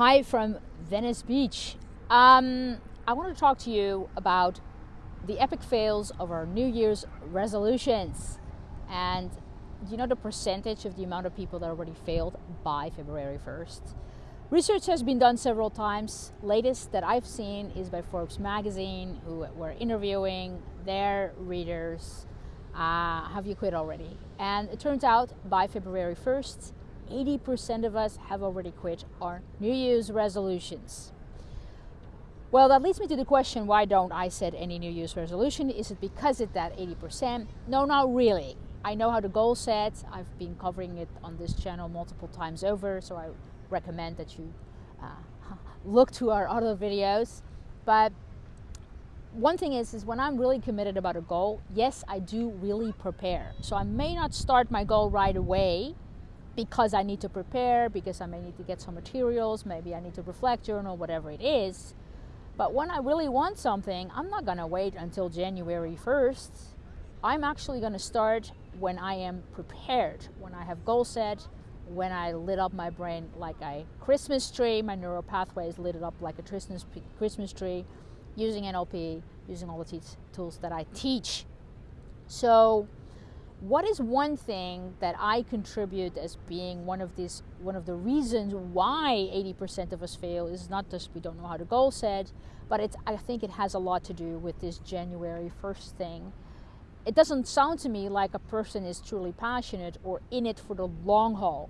Hi from Venice Beach. Um, I want to talk to you about the epic fails of our New Year's resolutions. And do you know the percentage of the amount of people that already failed by February 1st? Research has been done several times. Latest that I've seen is by Forbes magazine, who were interviewing their readers. Uh, have you quit already? And it turns out by February 1st, 80% of us have already quit our New Year's resolutions. Well, that leads me to the question why don't I set any New Year's resolution? Is it because it's that 80%? No, not really. I know how to goal set. I've been covering it on this channel multiple times over, so I recommend that you uh, look to our other videos. But one thing is, is when I'm really committed about a goal, yes, I do really prepare. So I may not start my goal right away because I need to prepare, because I may need to get some materials, maybe I need to reflect journal, whatever it is. But when I really want something, I'm not going to wait until January 1st. I'm actually going to start when I am prepared, when I have goal set, when I lit up my brain like a Christmas tree, my neural pathways lit it up like a Christmas, Christmas tree, using NLP, using all the tools that I teach. So what is one thing that I contribute as being one of these one of the reasons why 80% of us fail is not just we don't know how to goal set, but it's I think it has a lot to do with this January 1st thing. It doesn't sound to me like a person is truly passionate or in it for the long haul.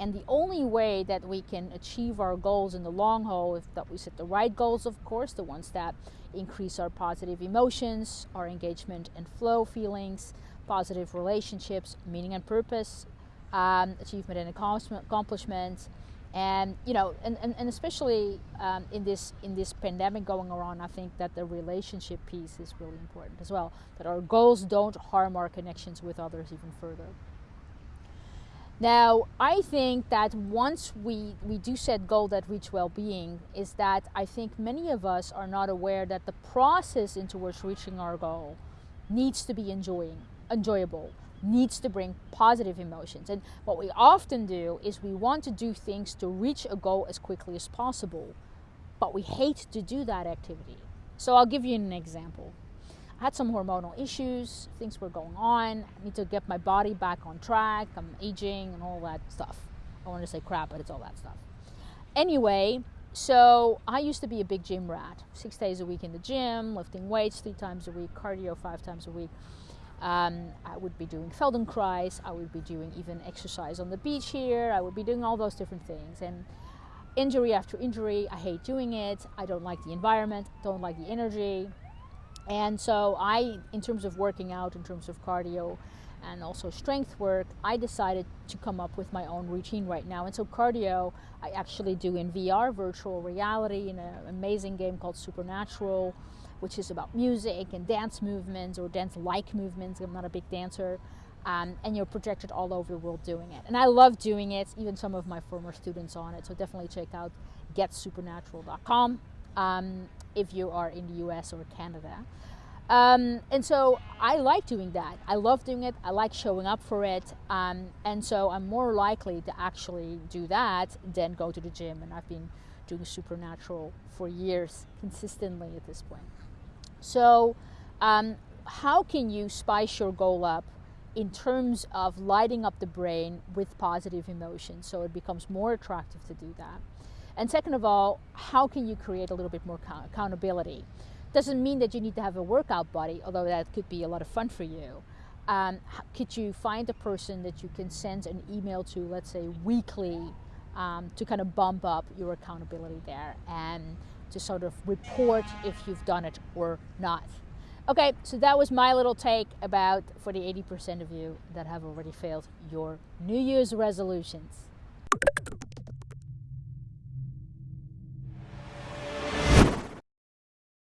And the only way that we can achieve our goals in the long haul is that we set the right goals, of course, the ones that increase our positive emotions, our engagement and flow feelings, positive relationships, meaning and purpose, um, achievement and accomplishment, and you know, and, and, and especially um, in this in this pandemic going around, I think that the relationship piece is really important as well. That our goals don't harm our connections with others even further. Now, I think that once we, we do set goal that reach well-being, is that I think many of us are not aware that the process into which reaching our goal needs to be enjoying enjoyable, needs to bring positive emotions. And what we often do is we want to do things to reach a goal as quickly as possible, but we hate to do that activity. So I'll give you an example. I had some hormonal issues, things were going on. I need to get my body back on track. I'm aging and all that stuff. I want to say crap, but it's all that stuff. Anyway, so I used to be a big gym rat. Six days a week in the gym, lifting weights three times a week, cardio five times a week. Um, I would be doing Feldenkrais, I would be doing even exercise on the beach here, I would be doing all those different things. And injury after injury, I hate doing it, I don't like the environment, don't like the energy. And so I, in terms of working out, in terms of cardio, and also strength work, I decided to come up with my own routine right now. And so cardio, I actually do in VR, virtual reality, in an amazing game called Supernatural which is about music and dance movements or dance-like movements. I'm not a big dancer. Um, and you're projected all over the world doing it. And I love doing it, even some of my former students on it. So definitely check out getsupernatural.com um, if you are in the US or Canada. Um, and so I like doing that. I love doing it. I like showing up for it. Um, and so I'm more likely to actually do that than go to the gym. And I've been doing supernatural for years consistently at this point. So um, how can you spice your goal up in terms of lighting up the brain with positive emotions so it becomes more attractive to do that? And second of all, how can you create a little bit more accountability? Doesn't mean that you need to have a workout buddy, although that could be a lot of fun for you. Um, could you find a person that you can send an email to, let's say weekly, um, to kind of bump up your accountability there and to sort of report if you've done it or not. Okay, so that was my little take about for the 80% of you that have already failed your New Year's resolutions.